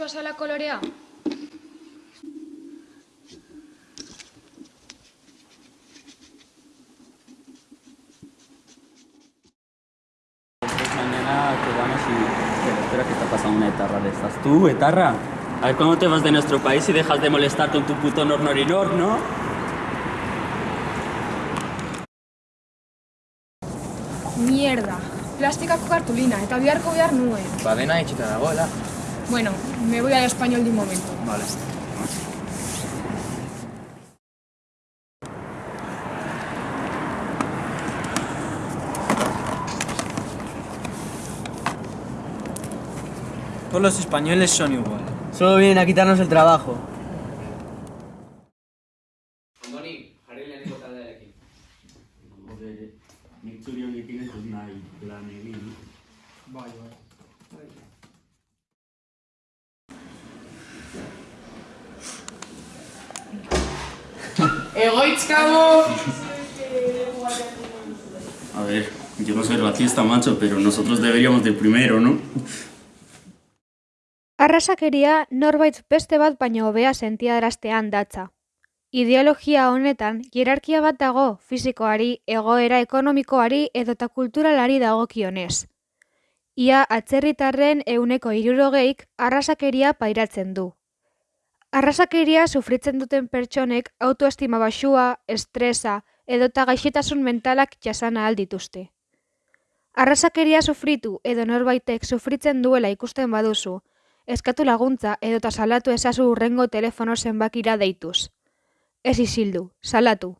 bazala kolorea? Mañana quedamos y... Pero espera que está pasando una etarra de estas. ¿Tú, etarra? A ver cuándo te vas de nuestro país y dejas de molestar con tu puto nor norinor, ¿no? Mierda. Plastikako kartulina, eta biharko behar nuen. Ba, dena itxita dagoela. Bueno, me voy al español de un momento. Vale. Todos los españoles son igual. Solo vienen a quitarnos el trabajo. Andoni, bai. A ver, yo no soy racista, macho, pero nosotros deberíamos de primero, ¿no? Arrasakeria norbait beste bat baino hobea sentiaraztean datza. Ideologia honetan hierarkia bat dago fisikoari, egoera ekonomikoari edota kulturalari dagokionez. Ia atzerritarren euneko irurogeik arrasakeria pairatzen du. Arrasakeria sufritzen duten pertsonek autoestima baxua, estresa edota gaixetasun mentalak jasana aldituzte. Arrasakeria sufritu edo norbaitek sufritzen duela ikusten baduzu, eskatu laguntza edota salatu ezazu urrengo telefono zenbakira deituz. Ez isildu, salatu.